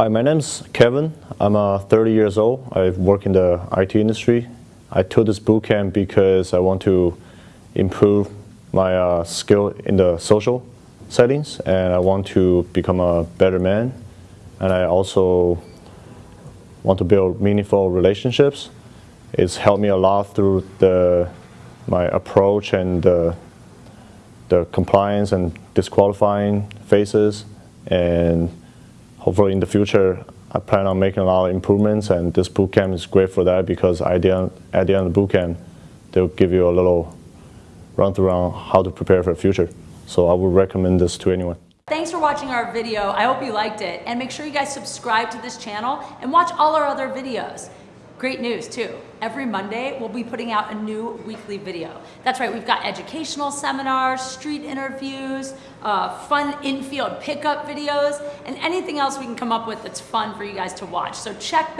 Hi, my name's Kevin. I'm uh, 30 years old. I work in the IT industry. I took this boot camp because I want to improve my uh, skill in the social settings and I want to become a better man. And I also want to build meaningful relationships. It's helped me a lot through the, my approach and the, the compliance and disqualifying phases. And hopefully in the future, I plan on making a lot of improvements and this bootcamp is great for that because at the end, at the end of the bootcamp, they'll give you a little run through on how to prepare for the future. So I would recommend this to anyone. Thanks for watching our video. I hope you liked it. And make sure you guys subscribe to this channel and watch all our other videos. Great news too. Every Monday, we'll be putting out a new weekly video. That's right, we've got educational seminars, street interviews, uh, fun infield pickup videos, and anything else we can come up with that's fun for you guys to watch. So check back.